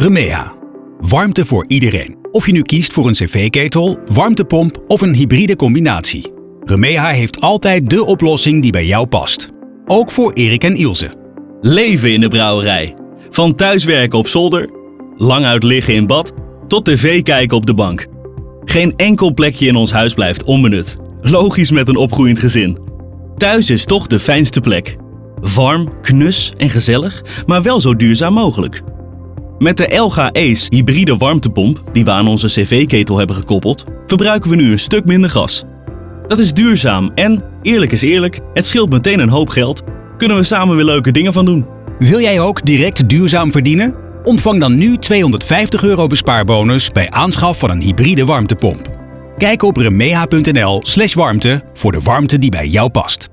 Remea. Warmte voor iedereen. Of je nu kiest voor een cv-ketel, warmtepomp of een hybride combinatie. Remea heeft altijd de oplossing die bij jou past. Ook voor Erik en Ilse. Leven in de brouwerij. Van thuiswerken op zolder, lang uit liggen in bad, tot tv kijken op de bank. Geen enkel plekje in ons huis blijft onbenut. Logisch met een opgroeiend gezin. Thuis is toch de fijnste plek. Warm, knus en gezellig, maar wel zo duurzaam mogelijk. Met de Elga Ace hybride warmtepomp, die we aan onze cv-ketel hebben gekoppeld, verbruiken we nu een stuk minder gas. Dat is duurzaam en, eerlijk is eerlijk, het scheelt meteen een hoop geld. Kunnen we samen weer leuke dingen van doen. Wil jij ook direct duurzaam verdienen? Ontvang dan nu 250 euro bespaarbonus bij aanschaf van een hybride warmtepomp. Kijk op remeha.nl slash warmte voor de warmte die bij jou past.